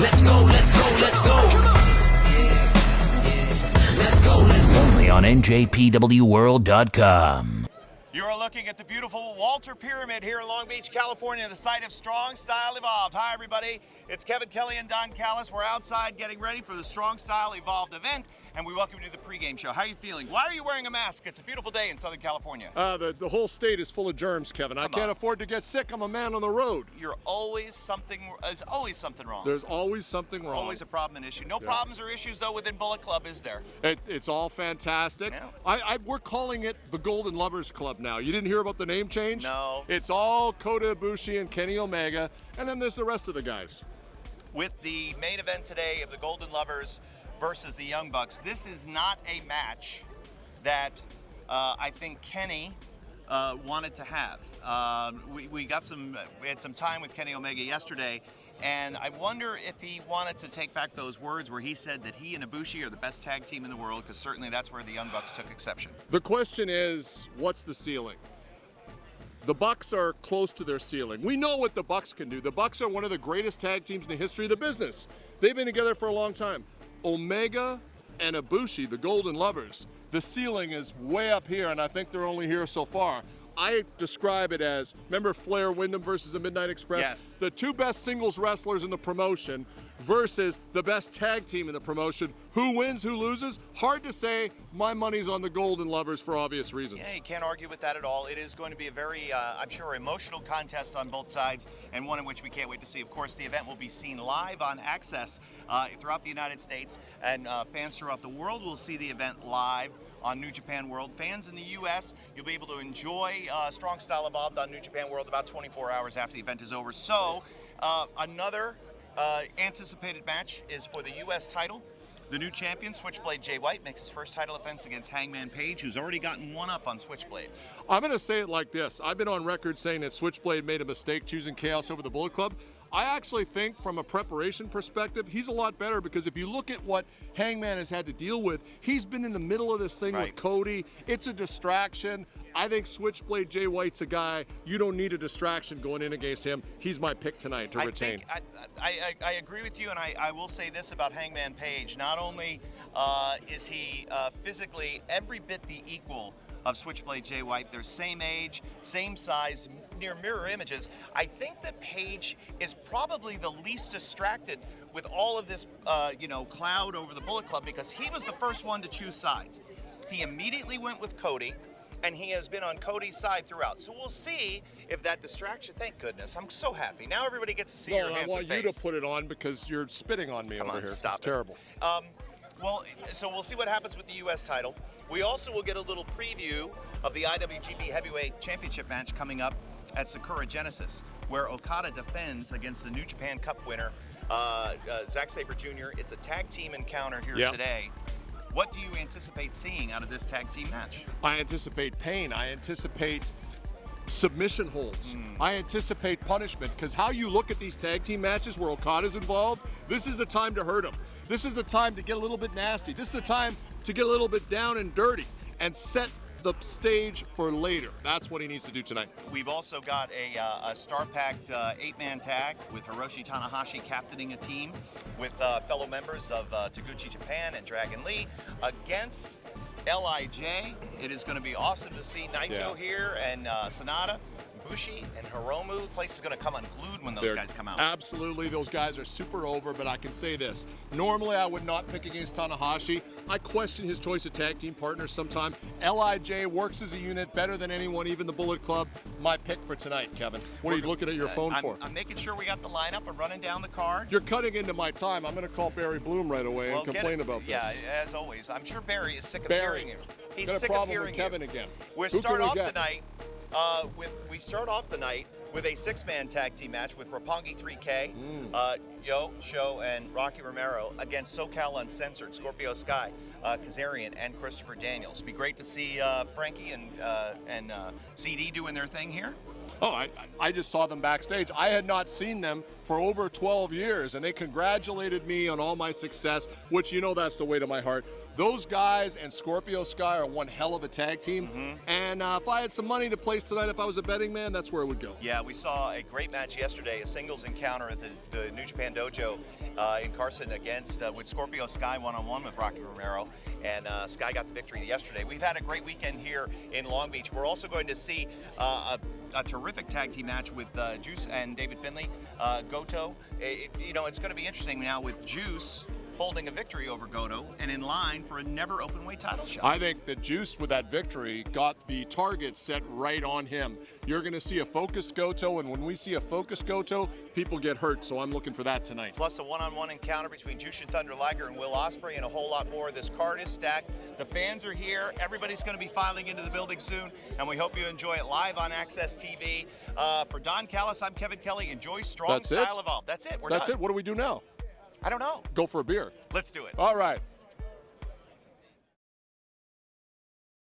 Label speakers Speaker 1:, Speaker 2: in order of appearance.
Speaker 1: Let's go, let's go, let's go. Let's go, let's go. Only
Speaker 2: on NJPWWorld.com.
Speaker 3: You are looking at the beautiful Walter Pyramid here in Long Beach, California, the site of Strong Style Evolved. Hi, everybody. It's Kevin Kelly and Don Callis. We're outside getting ready for the Strong Style Evolved event and we welcome you to the pregame show. How are you feeling? Why are you wearing a mask? It's a beautiful day in Southern California.
Speaker 4: Uh, the, the whole state is full of germs, Kevin. I can't
Speaker 3: on.
Speaker 4: afford to get sick. I'm a man on the road.
Speaker 3: You're always something. There's always something wrong.
Speaker 4: There's always something wrong.
Speaker 3: always a problem and issue. No
Speaker 4: Yeah.
Speaker 3: problems or issues though within Bullet Club, is there?
Speaker 4: It, it's all fantastic.
Speaker 3: Yeah.
Speaker 4: I, I, we're calling it the Golden Lovers Club now. You didn't hear about the name change?
Speaker 3: No.
Speaker 4: It's all Kota Ibushi and Kenny Omega, and then there's the rest of the guys.
Speaker 3: with the main event today of the Golden Lovers versus the Young Bucks. This is not a match that uh, I think Kenny uh, wanted to have. Um, we, we got some, we had some time with Kenny Omega yesterday, and I wonder if he wanted to take back those words where he said that he and Ibushi are the best tag team in the world, because certainly that's where the Young Bucks took exception.
Speaker 4: The question is, what's the ceiling? The Bucks are close to their ceiling. We know what the Bucks can do. The Bucks are one of the greatest tag teams in the history of the business. They've been together for a long time. Omega and Ibushi, the Golden Lovers, the ceiling is way up here, and I think they're only here so far. I describe it as remember Flair Windham versus the Midnight Express?
Speaker 3: Yes.
Speaker 4: The two best singles wrestlers in the promotion versus the best tag team in the promotion. Who wins, who loses? Hard to say. My money's on the Golden Lovers for obvious reasons.
Speaker 3: Yeah, you can't argue with that at all. It is going to be a very, uh, I'm sure, emotional contest on both sides, and one in which we can't wait to see. Of course, the event will be seen live on AXS uh, throughout the United States, and uh, fans throughout the world will see the event live on New Japan World. Fans in the U.S., you'll be able to enjoy uh, Strong Style Evolved on New Japan World about 24 hours after the event is over. So, uh, another uh, anticipated match is for the U.S. title. The new champion, Switchblade Jay White, makes his first title defense against Hangman Page, who's already gotten one up on Switchblade.
Speaker 4: I'm going to say it like this. I've been on record saying that Switchblade made a mistake choosing Chaos over the Bullet Club. I actually think, from a preparation perspective, he's a lot better because if you look at what Hangman has had to deal with, he's been in the middle of this thing
Speaker 3: Right.
Speaker 4: with Cody. It's a distraction. I think Switchblade Jay White's a guy you don't need a distraction going in against him. He's my pick tonight to
Speaker 3: I
Speaker 4: retain.
Speaker 3: I, I, I agree with you, and I, I will say this about Hangman Page. Not only uh, is he uh, physically every bit the equal of Switchblade Jay White, they're same age, same size, near mirror images. I think that Page is probably the least distracted with all of this, uh, you know, cloud over the Bullet Club because he was the first one to choose sides. He immediately went with Cody and he has been on Cody's side throughout. So we'll see if that distraction. Thank goodness, I'm so happy. Now everybody gets to see your handsome
Speaker 4: No, I want
Speaker 3: face.
Speaker 4: you to put it on because you're spitting on me
Speaker 3: Come
Speaker 4: over
Speaker 3: on,
Speaker 4: here.
Speaker 3: stop
Speaker 4: it's
Speaker 3: it.
Speaker 4: terrible.
Speaker 3: Um, well, so we'll see what happens with the U.S. title. We also will get a little preview of the IWGP Heavyweight Championship match coming up at Sakura Genesis, where Okada defends against the New Japan Cup winner, uh, uh, Zack Sabre Jr. It's a tag team encounter here
Speaker 4: Yeah.
Speaker 3: today. What do you anticipate seeing out of this tag team match?
Speaker 4: I anticipate pain. I anticipate submission holds.
Speaker 3: Hmm.
Speaker 4: I anticipate punishment because how you look at these tag team matches where Okada's involved, this is the time to hurt him. This is the time to get a little bit nasty. This is the time to get a little bit down and dirty and set the stage for later. That's what he needs to do tonight.
Speaker 3: We've also got a, uh, a star-packed uh, eight-man tag with Hiroshi Tanahashi captaining a team with uh, fellow members of uh, Taguchi Japan and Dragon Lee against LIJ. It is going to be awesome to see Naito
Speaker 4: Yeah.
Speaker 3: here and uh, Sanada, Bushi, and Hiromu. The place is going to come unglued when those
Speaker 4: They're-
Speaker 3: guys come out.
Speaker 4: Absolutely, those guys are super over, but I can say this. Normally, I would not pick against Tanahashi. I question his choice of tag team partners sometime. LIJ works as a unit better than anyone, even the Bullet Club. My pick for tonight, Kevin. What are you looking at your phone
Speaker 3: Uh, I'm,
Speaker 4: for?
Speaker 3: I'm making sure we got the lineup. I'm running down the card.
Speaker 4: You're cutting into my time. I'm going to call Barry Bloom right away
Speaker 3: Well,
Speaker 4: and complain
Speaker 3: it-
Speaker 4: about this.
Speaker 3: Yeah, as always. I'm sure Barry is sick of
Speaker 4: Barry,
Speaker 3: hearing you. He's
Speaker 4: got
Speaker 3: sick of hearing
Speaker 4: Kevin
Speaker 3: you.
Speaker 4: again.
Speaker 3: We
Speaker 4: Who
Speaker 3: start
Speaker 4: we
Speaker 3: off
Speaker 4: get?
Speaker 3: the night uh, with we start off the night with a six-man tag team match with Roppongi 3K,
Speaker 4: Mm.
Speaker 3: uh, Yo, Show, and Rocky Romero against SoCal Uncensored, Scorpio Sky, uh, Kazarian, and Christopher Daniels. It'd be great to see uh, Frankie and uh, and uh, CD doing their thing here.
Speaker 4: Oh, I, I just saw them backstage. I had not seen them for over 12 years, and they congratulated me on all my success, which you know that's the way to my heart. Those guys and Scorpio Sky are one hell of a tag team.
Speaker 3: Mm-hmm.
Speaker 4: And uh, if I had some money to place tonight, if I was a betting man, that's where it would go.
Speaker 3: Yeah, we saw a great match yesterday, a singles encounter at the, the New Japan Dojo uh, in Carson against uh, with Scorpio Sky one-on-one with Rocky Romero, and uh, Sky got the victory yesterday. We've had a great weekend here in Long Beach. We're also going to see uh, a, a, terrific tag team match with uh, Juice and David Finlay. Uh, Goto, it, you know, it's going to be interesting now with Juice holding a victory over Goto and in line for a NEVER Openweight title shot.
Speaker 4: I think the Juice with that victory got the target set right on him. You're going to see a focused Goto, and when we see a focused Goto, people get hurt. So I'm looking for that tonight.
Speaker 3: Plus a one-on-one encounter between Jushin Thunder Liger and Will Ospreay, and a whole lot more. This card is stacked. The fans are here. Everybody's going to be filing into the building soon, and we hope you enjoy it live on AXS TV. Uh, for Don Callis, I'm Kevin Kelly. Enjoy strong
Speaker 4: That's
Speaker 3: style
Speaker 4: it?
Speaker 3: evolve. That's it. We're
Speaker 4: That's
Speaker 3: done.
Speaker 4: it. What do we do now?
Speaker 3: I don't know.
Speaker 4: Go for a beer.
Speaker 3: Let's do it.
Speaker 4: All right.